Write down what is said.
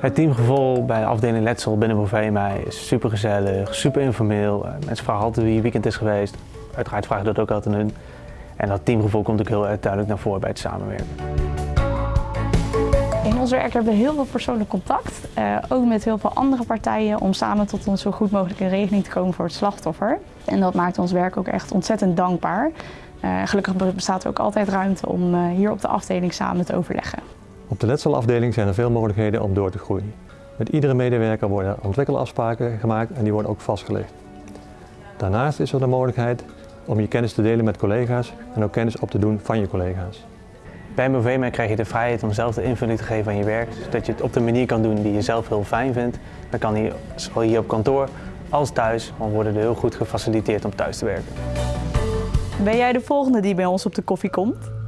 Het teamgevoel bij de afdeling Letsel binnen Bovema is super gezellig, super informeel. Eh, Mensen vragen altijd wie je weekend is geweest. Uiteraard vragen dat ook altijd aan hun. En dat teamgevoel komt ook heel duidelijk naar voren bij het samenwerken. Ons werk hebben we heel veel persoonlijk contact, eh, ook met heel veel andere partijen, om samen tot een zo goed mogelijke regeling te komen voor het slachtoffer. En dat maakt ons werk ook echt ontzettend dankbaar. Eh, gelukkig bestaat er ook altijd ruimte om eh, hier op de afdeling samen te overleggen. Op de letselafdeling zijn er veel mogelijkheden om door te groeien. Met iedere medewerker worden ontwikkelafspraken gemaakt en die worden ook vastgelegd. Daarnaast is er de mogelijkheid om je kennis te delen met collega's en ook kennis op te doen van je collega's. Bij Bovema krijg je de vrijheid om zelf de invulling te geven aan je werk, zodat je het op de manier kan doen die je zelf heel fijn vindt. Dan kan hier, zowel hier op kantoor als thuis, want worden er heel goed gefaciliteerd om thuis te werken. Ben jij de volgende die bij ons op de koffie komt?